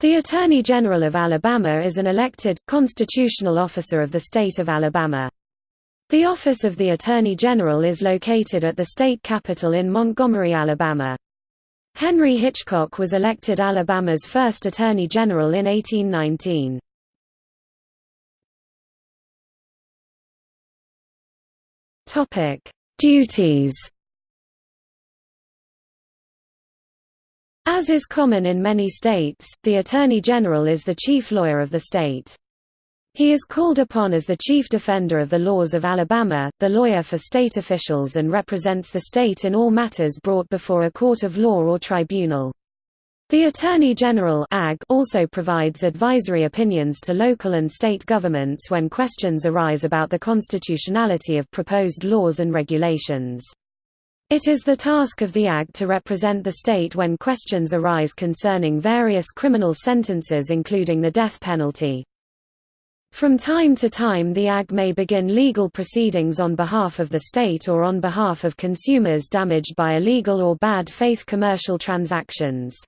The Attorney General of Alabama is an elected, constitutional officer of the state of Alabama. The office of the Attorney General is located at the state capitol in Montgomery, Alabama. Henry Hitchcock was elected Alabama's first Attorney General in 1819. Duties As is common in many states, the Attorney General is the chief lawyer of the state. He is called upon as the chief defender of the laws of Alabama, the lawyer for state officials and represents the state in all matters brought before a court of law or tribunal. The Attorney General also provides advisory opinions to local and state governments when questions arise about the constitutionality of proposed laws and regulations. It is the task of the AG to represent the state when questions arise concerning various criminal sentences including the death penalty. From time to time the AG may begin legal proceedings on behalf of the state or on behalf of consumers damaged by illegal or bad faith commercial transactions.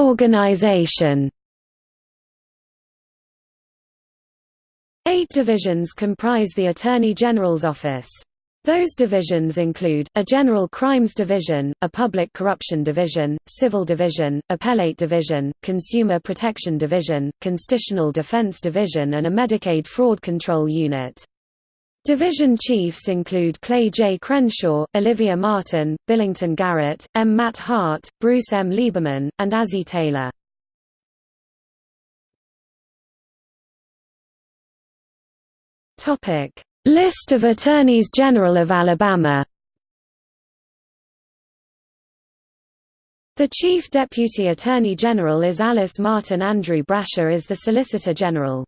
Organization Eight divisions comprise the Attorney General's office. Those divisions include, a General Crimes Division, a Public Corruption Division, Civil Division, Appellate Division, Consumer Protection Division, Constitutional Defense Division and a Medicaid Fraud Control Unit. Division chiefs include Clay J. Crenshaw, Olivia Martin, Billington Garrett, M. Matt Hart, Bruce M. Lieberman, and Azzie Taylor. Topic: List of Attorneys General of Alabama. The Chief Deputy Attorney General is Alice Martin Andrew Brasher is the Solicitor General.